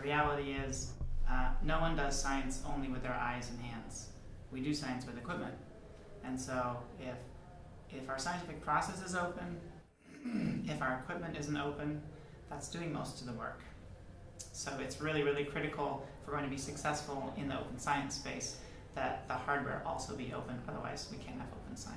the reality is, uh, no one does science only with their eyes and hands. We do science with equipment. And so if, if our scientific process is open, if our equipment isn't open, that's doing most of the work. So it's really, really critical if we're going to be successful in the open science space that the hardware also be open, otherwise we can't have open science.